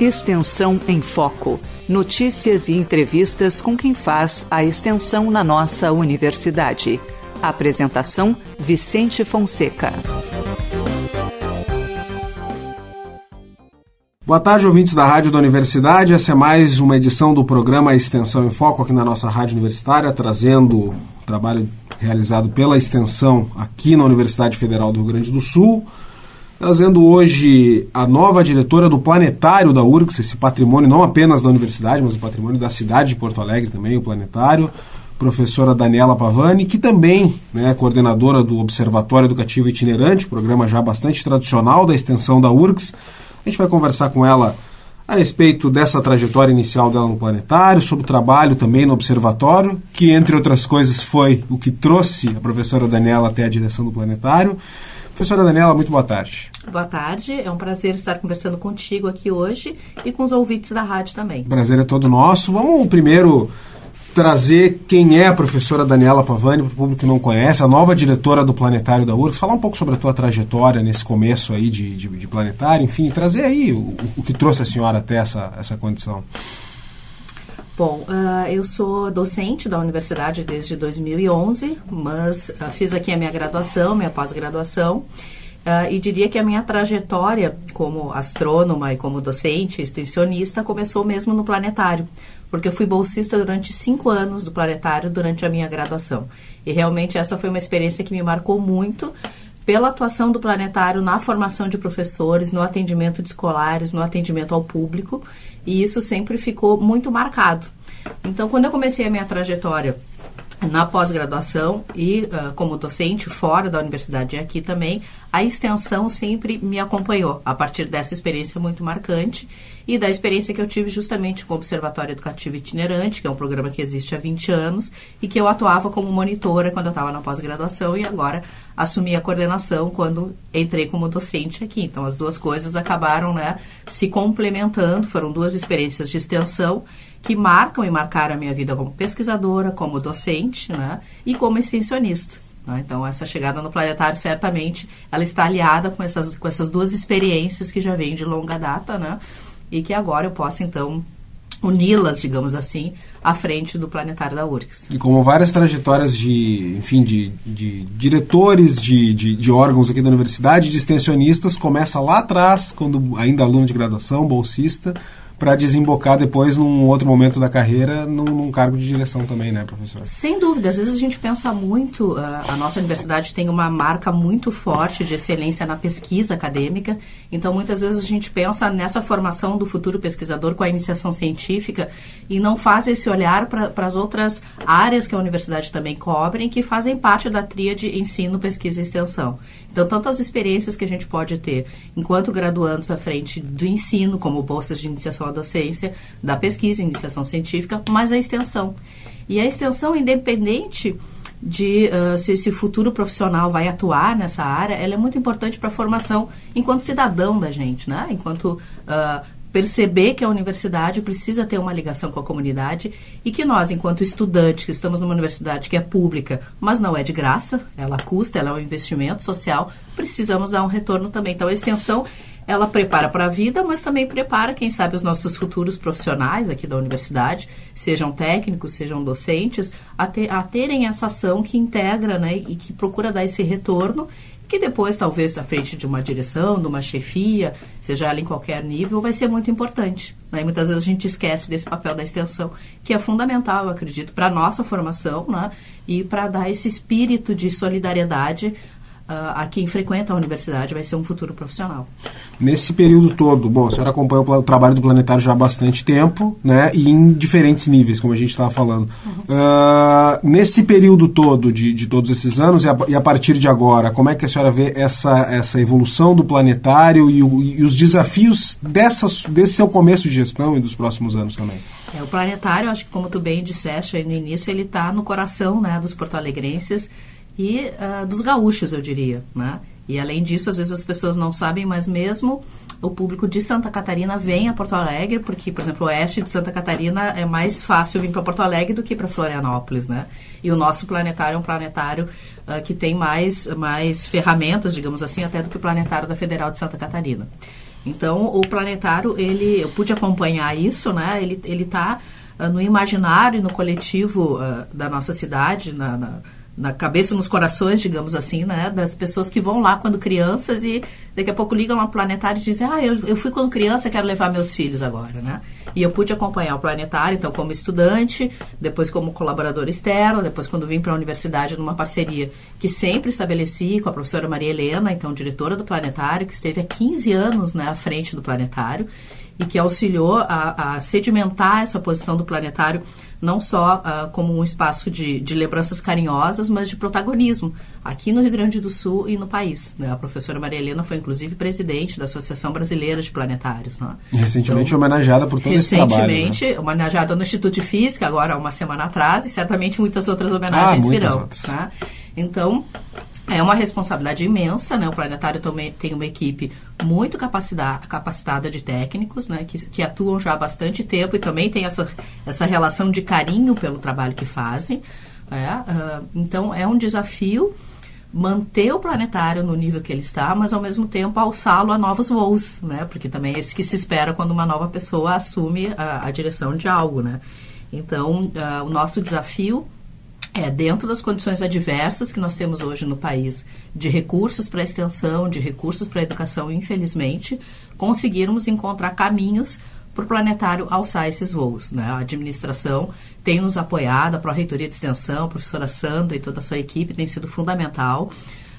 Extensão em Foco. Notícias e entrevistas com quem faz a extensão na nossa universidade. Apresentação: Vicente Fonseca. Boa tarde, ouvintes da Rádio da Universidade. Essa é mais uma edição do programa Extensão em Foco aqui na nossa Rádio Universitária, trazendo o trabalho realizado pela extensão aqui na Universidade Federal do Rio Grande do Sul trazendo hoje a nova diretora do Planetário da URGS, esse patrimônio não apenas da universidade, mas o patrimônio da cidade de Porto Alegre também, o Planetário, professora Daniela Pavani, que também né, é coordenadora do Observatório Educativo Itinerante, programa já bastante tradicional da extensão da URGS. A gente vai conversar com ela a respeito dessa trajetória inicial dela no Planetário, sobre o trabalho também no Observatório, que, entre outras coisas, foi o que trouxe a professora Daniela até a direção do Planetário. Professora Daniela, muito boa tarde. Boa tarde, é um prazer estar conversando contigo aqui hoje e com os ouvintes da rádio também. prazer é todo nosso. Vamos primeiro trazer quem é a professora Daniela Pavani, para o público que não conhece, a nova diretora do Planetário da URGS, falar um pouco sobre a tua trajetória nesse começo aí de, de, de planetário, enfim, trazer aí o, o, que trouxe a senhora até essa, essa condição. Bom, uh, eu sou docente da universidade desde 2011, mas uh, fiz aqui a minha graduação, minha pós-graduação, uh, e diria que a minha trajetória como astrônoma e como docente, extensionista, começou mesmo no planetário, porque eu fui bolsista durante cinco anos do planetário durante a minha graduação. E realmente essa foi uma experiência que me marcou muito, pela atuação do planetário na formação de professores, no atendimento de escolares, no atendimento ao público, e isso sempre ficou muito marcado. Então, quando eu comecei a minha trajetória na pós-graduação e uh, como docente fora da universidade e aqui também, a extensão sempre me acompanhou a partir dessa experiência muito marcante e da experiência que eu tive justamente com o Observatório Educativo Itinerante, que é um programa que existe há 20 anos e que eu atuava como monitora quando eu estava na pós-graduação e agora assumi a coordenação quando entrei como docente aqui. Então, as duas coisas acabaram né, se complementando, foram duas experiências de extensão que marcam e marcaram a minha vida como pesquisadora, como docente né, e como extensionista. Né? Então, essa chegada no planetário, certamente, ela está aliada com essas, com essas duas experiências que já vêm de longa data, né? E que agora eu posso, então, uni-las, digamos assim, à frente do planetário da URGS. E como várias trajetórias de, enfim, de, de diretores de, de, de, órgãos aqui da universidade, de extensionistas, começa lá atrás, quando ainda aluno de graduação, bolsista, para desembocar depois, num outro momento da carreira, num, num, cargo de direção também, né, professor? Sem dúvida. Às vezes a gente pensa muito, a, a nossa universidade tem uma marca muito forte de excelência na pesquisa acadêmica, então muitas vezes a gente pensa nessa formação do futuro pesquisador com a iniciação científica e não faz esse olhar para as outras áreas que a universidade também cobre e que fazem parte da tríade ensino, pesquisa e extensão. Então, tantas experiências que a gente pode ter enquanto graduandos à frente do ensino, como bolsas de iniciação à docência, da pesquisa, iniciação científica, mas a extensão. E a extensão, independente de uh, se esse futuro profissional vai atuar nessa área, ela é muito importante para a formação enquanto cidadão da gente, né? Enquanto uh, perceber que a universidade precisa ter uma ligação com a comunidade e que nós, enquanto estudantes, que estamos numa universidade que é pública, mas não é de graça, ela custa, ela é um investimento social, precisamos dar um retorno também. Então, a extensão, ela prepara para a vida, mas também prepara, quem sabe, os nossos futuros profissionais aqui da universidade, sejam técnicos, sejam docentes, a, a terem essa ação que integra né, e que procura dar esse retorno que depois, talvez, à frente de uma direção, de uma chefia, seja ela em qualquer nível, vai ser muito importante. Né? Muitas vezes a gente esquece desse papel da extensão, que é fundamental, eu acredito, para a nossa formação né? e para dar esse espírito de solidariedade a quem frequenta a universidade vai ser um futuro profissional. Nesse período todo, bom, a senhora acompanha o trabalho do Planetário já há bastante tempo, né, e em diferentes níveis, como a gente estava falando. Uhum. Uh, nesse período todo de, de todos esses anos, e a, e a, partir de agora, como é que a senhora vê essa, essa evolução do Planetário e, o, e os desafios dessas, desse seu começo de gestão e dos próximos anos também? É, o Planetário, acho que como tu bem disseste aí no início, ele está no coração né, dos porto-alegrenses, e uh, dos gaúchos, eu diria, né? E além disso, às vezes as pessoas não sabem, mas mesmo o público de Santa Catarina vem a Porto Alegre, porque, por exemplo, o oeste de Santa Catarina é mais fácil vir para Porto Alegre do que para Florianópolis, né? E o nosso planetário é um planetário uh, que tem mais, mais ferramentas, digamos assim, até do que o planetário da Federal de Santa Catarina. Então, o planetário, ele, eu pude acompanhar isso, né? Ele está uh, no imaginário e no coletivo uh, da nossa cidade, na, na na cabeça, nos corações, digamos assim, né, das pessoas que vão lá quando crianças e daqui a pouco ligam ao planetário e dizem, ah, eu, eu fui quando criança, quero levar meus filhos agora, né? E eu pude acompanhar o planetário, então, como estudante, depois como colaborador externo, depois quando vim para a universidade numa parceria que sempre estabeleci com a professora Maria Helena, então diretora do planetário, que esteve há 15 anos né, à frente do planetário e que auxiliou a, a sedimentar essa posição do planetário não só uh, como um espaço de, de, lembranças carinhosas, mas de protagonismo aqui no Rio Grande do Sul e no país. Né? A professora Maria Helena foi, inclusive, presidente da Associação Brasileira de Planetários. Né? Recentemente então, homenageada por todo esse trabalho. Recentemente, né? homenageada no Instituto de Física, agora uma semana atrás, e certamente muitas outras homenagens ah, virão. Outras. Tá? Então, é uma responsabilidade imensa, né? O planetário também tem uma equipe muito capacitada de técnicos, né? Que, que atuam já há bastante tempo e também tem essa, essa relação de carinho pelo trabalho que fazem. Uh, então, é um desafio manter o planetário no nível que ele está, mas ao mesmo tempo alçá-lo a novos voos, né? Porque também é isso que se espera quando uma nova pessoa assume a, a direção de algo, né? Então, uh, o nosso desafio é, dentro das condições adversas que nós temos hoje no país, de recursos para extensão, de recursos para educação, infelizmente, conseguirmos encontrar caminhos para o planetário alçar esses voos. Né? A administração tem nos apoiado, a Pró-Reitoria de Extensão, a professora Sandra e toda a sua equipe tem sido fundamental.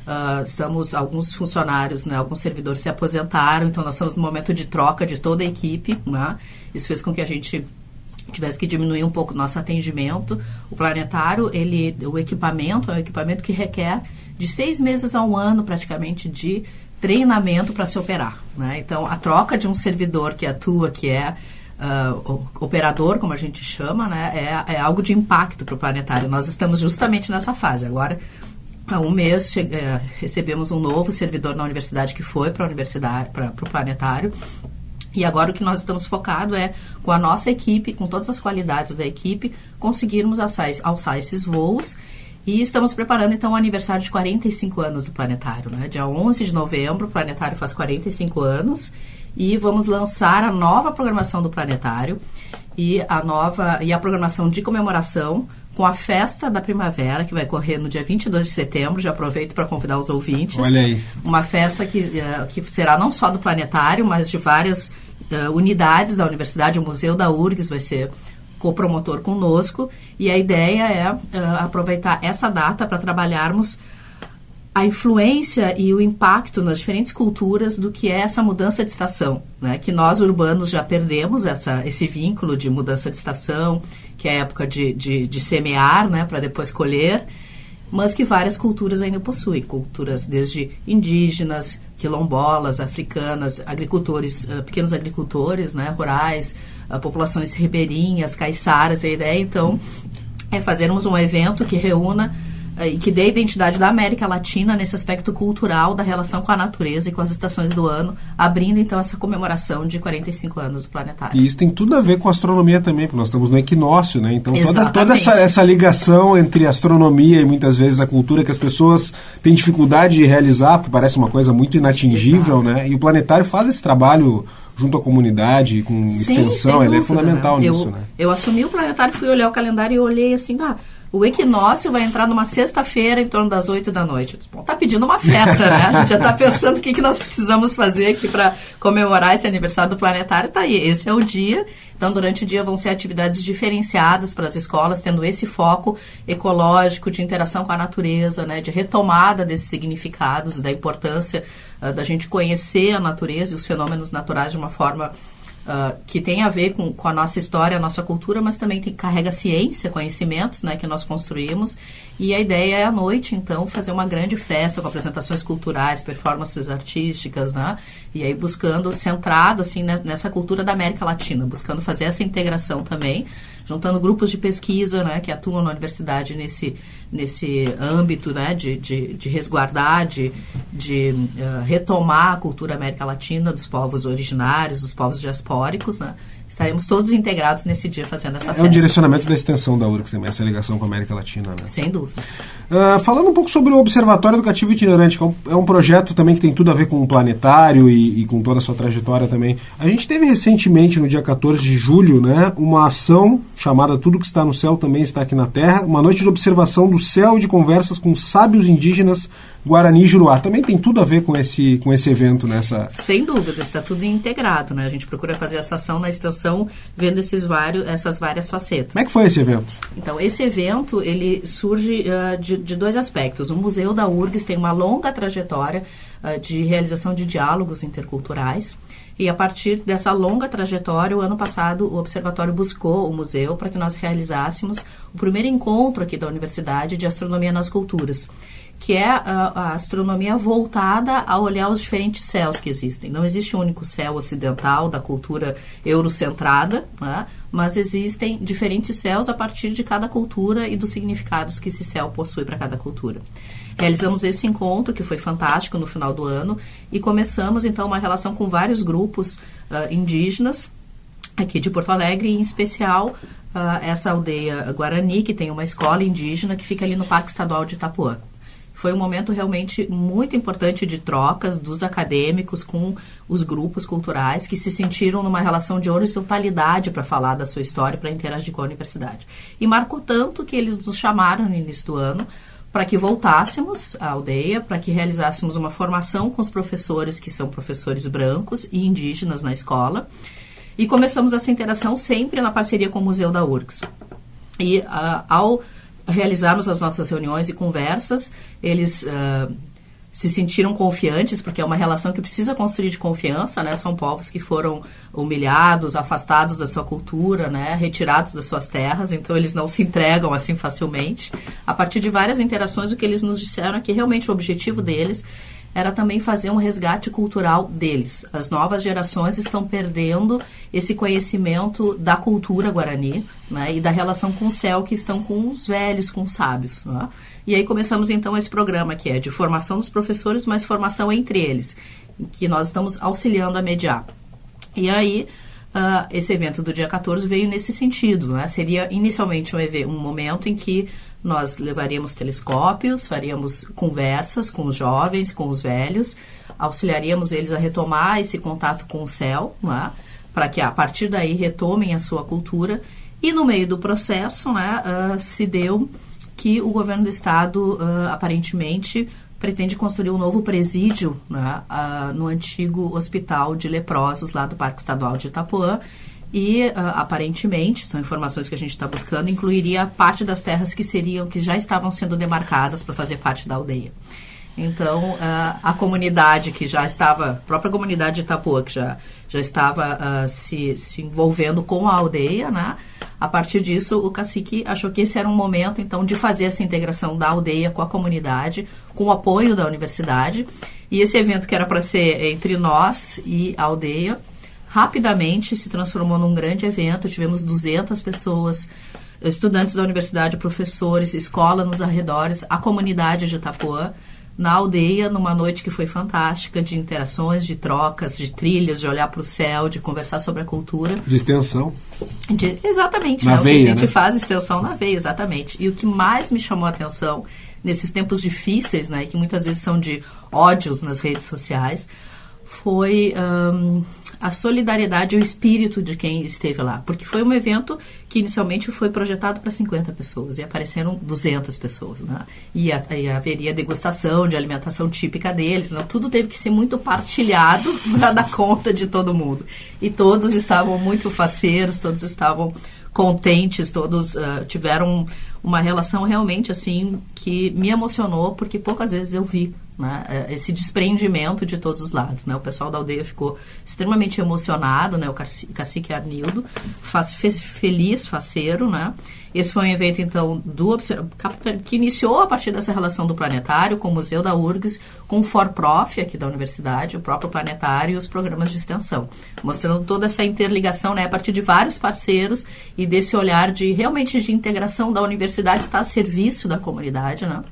Uh, estamos, alguns funcionários, né, alguns servidores se aposentaram, então nós estamos no momento de troca de toda a equipe. Né? Isso fez com que a gente tivesse que diminuir um pouco nosso atendimento. O planetário, ele, o equipamento é um equipamento que requer de seis meses a um ano, praticamente, de treinamento para se operar. Né? Então, a troca de um servidor que atua, que é uh, operador, como a gente chama, né? é, é algo de impacto para o planetário. Nós estamos justamente nessa fase. Agora, há um mês, uh, recebemos um novo servidor na universidade que foi para a universidade, para o planetário, e agora o que nós estamos focado é, com a nossa equipe, com todas as qualidades da equipe, conseguirmos alçar, alçar esses voos. E estamos preparando, então, o aniversário de 45 anos do Planetário. Né? Dia 11 de novembro, o Planetário faz 45 anos. E vamos lançar a nova programação do Planetário e a nova e a programação de comemoração com a festa da primavera, que vai correr no dia 22 de setembro. Já aproveito para convidar os ouvintes. Olha aí. Uma festa que, uh, que será não só do planetário, mas de várias uh, unidades da universidade. O Museu da URGS vai ser copromotor conosco. E a ideia é uh, aproveitar essa data para trabalharmos a influência e o impacto nas diferentes culturas do que é essa mudança de estação, né? Que nós urbanos já perdemos essa, esse vínculo de mudança de estação, que é a época de, de, de semear, né? Para depois colher, mas que várias culturas ainda possuem, culturas desde indígenas, quilombolas, africanas, agricultores, uh, pequenos agricultores, né? Rurais, uh, populações ribeirinhas, caiçaras. A ideia então é fazermos um evento que reúna e que dê a identidade da América Latina nesse aspecto cultural da relação com a natureza e com as estações do ano, abrindo então essa comemoração de 45 anos do planetário. E isso tem tudo a ver com astronomia também, porque nós estamos no equinócio, né? Então toda, toda essa, essa ligação entre astronomia e muitas vezes a cultura que as pessoas têm dificuldade de realizar, porque parece uma coisa muito inatingível, Exato. né? E o planetário faz esse trabalho junto à comunidade, com Sim, extensão, ele é fundamental né? nisso, eu, né? Eu assumi o planetário, fui olhar o calendário e olhei assim, ah, o equinócio vai entrar numa sexta-feira em torno das 8 da noite. Disse, Bom, tá pedindo uma festa, né? A gente já está pensando o que, que nós precisamos fazer aqui para comemorar esse aniversário do planetário. Tá aí, esse é o dia. Então, durante o dia vão ser atividades diferenciadas para as escolas, tendo esse foco ecológico, de interação com a natureza, né? De retomada desses significados, da importância uh, da gente conhecer a natureza e os fenômenos naturais de uma forma Uh, que tem a ver com, com, a nossa história, a nossa cultura, mas também tem, carrega ciência, conhecimentos né, que nós construímos. E a ideia é à noite, então, fazer uma grande festa com apresentações culturais, performances artísticas, né? E aí buscando, centrado assim nessa cultura da América Latina, buscando fazer essa integração também juntando grupos de pesquisa né, que atuam na universidade nesse, nesse âmbito né, de, de, de resguardar, de, de uh, retomar a cultura América Latina dos povos originários, dos povos diaspóricos, né, estaremos todos integrados nesse dia fazendo essa é festa. É o direcionamento da extensão da URGS também, essa ligação com a América Latina, né? Sem dúvida. Uh, falando um pouco sobre o Observatório Educativo Itinerante, que é um, é um projeto também que tem tudo a ver com o planetário e, e, com toda a sua trajetória também. A gente teve recentemente, no dia 14 de julho, né, uma ação chamada Tudo que está no céu também está aqui na Terra, uma noite de observação do céu e de conversas com sábios indígenas Guarani e Juruá. Também tem tudo a ver com esse, com esse evento nessa. Sem dúvida, está tudo integrado, né? A gente procura fazer essa ação na extensão, vendo esses vários, essas várias facetas. Como é que foi esse evento? Então, esse evento, ele surge uh, de, de, dois aspectos. O Museu da URGS tem uma longa trajetória uh, de realização de diálogos interculturais. E a partir dessa longa trajetória, o ano passado, o Observatório buscou o museu para que nós realizássemos o primeiro encontro aqui da Universidade de Astronomia nas Culturas que é a, a, astronomia voltada a olhar os diferentes céus que existem. Não existe um único céu ocidental da cultura eurocentrada, né? mas existem diferentes céus a partir de cada cultura e dos significados que esse céu possui para cada cultura. Realizamos esse encontro, que foi fantástico no final do ano, e começamos então uma relação com vários grupos uh, indígenas aqui de Porto Alegre, em especial uh, essa aldeia Guarani, que tem uma escola indígena que fica ali no Parque Estadual de Itapuã. Foi um momento realmente muito importante de trocas dos acadêmicos com os grupos culturais que se sentiram numa relação de horizontalidade para falar da sua história, para interagir com a universidade. E marcou tanto que eles nos chamaram no início do ano para que voltássemos à aldeia, para que realizássemos uma formação com os professores que são professores brancos e indígenas na escola. E começamos essa interação sempre na parceria com o Museu da URGS. E uh, ao realizarmos as nossas reuniões e conversas, eles uh, se sentiram confiantes, porque é uma relação que precisa construir de confiança, né? São povos que foram humilhados, afastados da sua cultura, né? Retirados das suas terras, então eles não se entregam assim facilmente. A partir de várias interações, o que eles nos disseram é que realmente o objetivo deles era também fazer um resgate cultural deles. As novas gerações estão perdendo esse conhecimento da cultura guarani né, e da relação com o céu que estão com os velhos, com os sábios. Né? E aí começamos então esse programa que é de formação dos professores, mas formação entre eles, que nós estamos auxiliando a mediar. E aí Uh, esse evento do dia 14 veio nesse sentido. Né? Seria inicialmente um, um momento em que nós levaríamos telescópios, faríamos conversas com os jovens, com os velhos, auxiliaríamos eles a retomar esse contato com o céu, né? para que a partir daí retomem a sua cultura. E no meio do processo né, uh, se deu que o governo do estado uh, aparentemente pretende construir um novo presídio né, uh, no antigo hospital de leprosos lá do Parque Estadual de Itapuã. E uh, aparentemente, são informações que a gente está buscando, incluiria parte das terras que seriam, que já estavam sendo demarcadas para fazer parte da aldeia. Então, uh, a comunidade que já estava, a própria comunidade de Itapuã, que já, já estava uh, se, se envolvendo com a aldeia, né? A partir disso, o cacique achou que esse era um momento, então, de fazer essa integração da aldeia com a comunidade, com o apoio da universidade. E esse evento que era para ser entre nós e a aldeia, rapidamente se transformou num grande evento. Tivemos 200 pessoas, estudantes da universidade, professores, escola nos arredores, a comunidade de Itapuã na aldeia, numa noite que foi fantástica, de interações, de trocas, de trilhas, de olhar para o céu, de conversar sobre a cultura. De extensão. De, exatamente. Na né? veia, o que a gente né? faz extensão na veia, exatamente. E o que mais me chamou a atenção nesses tempos difíceis, né, que muitas vezes são de ódios nas redes sociais, foi a solidariedade e o espírito de quem esteve lá. Porque foi um evento que inicialmente foi projetado para 50 pessoas e apareceram 200 pessoas. Né? E, a, e haveria degustação de alimentação típica deles. Né? Tudo teve que ser muito partilhado para dar conta de todo mundo. E todos estavam muito faceiros, todos estavam contentes, todos uh, tiveram uma relação realmente assim que me emocionou, porque poucas vezes eu vi né, esse desprendimento de todos os lados. Né? O pessoal da aldeia ficou extremamente emocionado, né? o cacique Arnildo, faz, fez feliz, faceiro. Né? Esse foi um evento, então, do que iniciou a partir dessa relação do planetário com o Museu da URGS, com o ForProf aqui da universidade, o próprio planetário e os programas de extensão, mostrando toda essa interligação né, a partir de vários parceiros e desse olhar de realmente de integração da universidade estar a serviço da comunidade, né?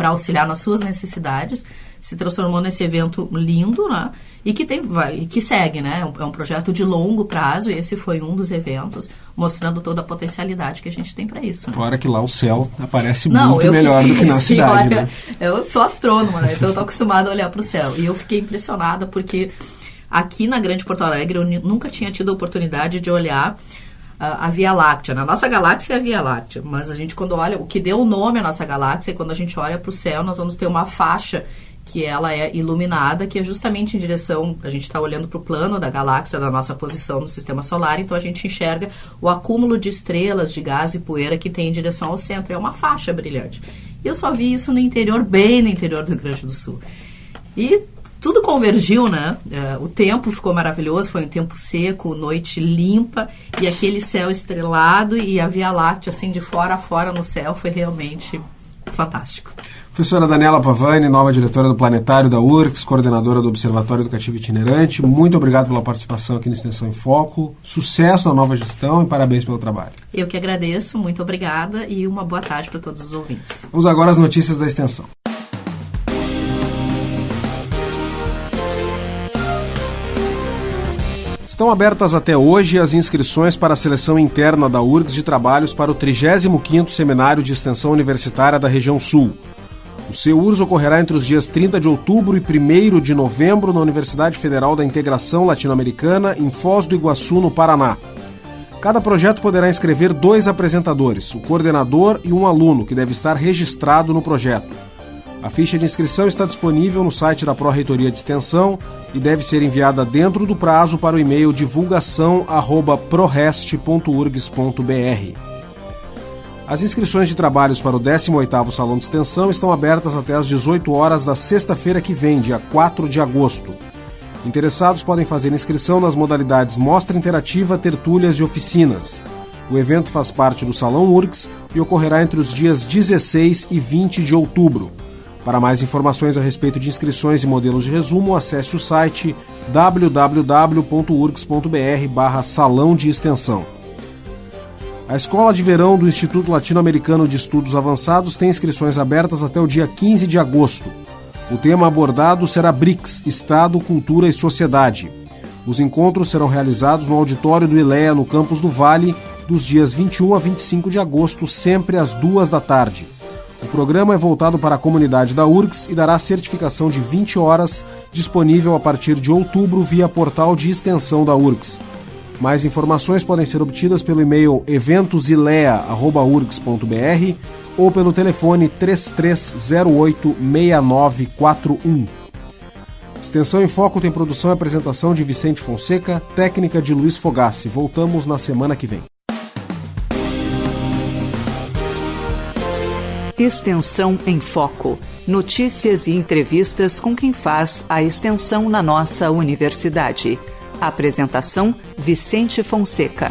Para auxiliar nas suas necessidades, se transformou nesse evento lindo, né? E que tem, vai, que segue, né? É um, é um projeto de longo prazo e esse foi um dos eventos mostrando toda a potencialidade que a gente tem para isso. Né? Fora que lá o céu aparece Não, muito melhor fiquei, do que na sim, cidade. Olha, né? Eu sou astrônoma, né? Então eu tô acostumada a olhar para o céu e eu fiquei impressionada porque aqui na Grande Porto Alegre eu nunca tinha tido a oportunidade de olhar a, Via Láctea. Na nossa galáxia é a Via Láctea, mas a gente quando olha, o que deu o nome à nossa galáxia, quando a gente olha para o céu, nós vamos ter uma faixa que ela é iluminada, que é justamente em direção, a gente está olhando para o plano da galáxia, da nossa posição no sistema solar, então a gente enxerga o acúmulo de estrelas, de gás e poeira que tem em direção ao centro. É uma faixa brilhante. E eu só vi isso no interior, bem no interior do Rio Grande do Sul. E tudo convergiu, né? É, o tempo ficou maravilhoso, foi um tempo seco, noite limpa e aquele céu estrelado e a Via Láctea assim de fora a fora no céu foi realmente fantástico. Professora Daniela Pavani, nova diretora do Planetário da URCS, coordenadora do Observatório Educativo Itinerante, muito obrigado pela participação aqui no Extensão em Foco. Sucesso na nova gestão e parabéns pelo trabalho. Eu que agradeço, muito obrigada e uma boa tarde para todos os ouvintes. Vamos agora às notícias da extensão. Estão abertas até hoje as inscrições para a seleção interna da URGS de trabalhos para o 35º Seminário de Extensão Universitária da Região Sul. O CEURS ocorrerá entre os dias 30 de outubro e 1 de novembro na Universidade Federal da Integração Latino-Americana, em Foz do Iguaçu, no Paraná. Cada projeto poderá inscrever dois apresentadores, o coordenador e um aluno, que deve estar registrado no projeto. A ficha de inscrição está disponível no site da Pró-Reitoria de Extensão e deve ser enviada dentro do prazo para o e-mail divulgação@prorest.urgs.br. As inscrições de trabalhos para o 18º Salão de Extensão estão abertas até às 18 horas da sexta-feira que vem, dia 4 de agosto. Interessados podem fazer inscrição nas modalidades Mostra Interativa, Tertúlias e Oficinas. O evento faz parte do Salão URGS e ocorrerá entre os dias 16 e 20 de outubro. Para mais informações a respeito de inscrições e modelos de resumo, acesse o site www.urgs.br Salão de Extensão. A Escola de Verão do Instituto Latino-Americano de Estudos Avançados tem inscrições abertas até o dia 15 de agosto. O tema abordado será BRICS Estado, Cultura e Sociedade. Os encontros serão realizados no auditório do ILEA, no campus do Vale, dos dias 21 a 25 de agosto, sempre às duas da tarde. O programa é voltado para a comunidade da URGS e dará certificação de 20 horas, disponível a partir de outubro via portal de extensão da URGS. Mais informações podem ser obtidas pelo e-mail eventosilea.urgs.br ou pelo telefone 3308 6941. Extensão em Foco tem produção e apresentação de Vicente Fonseca, técnica de Luiz Fogassi. Voltamos na semana que vem. Extensão em Foco. Notícias e entrevistas com quem faz a extensão na nossa universidade. Apresentação: Vicente Fonseca.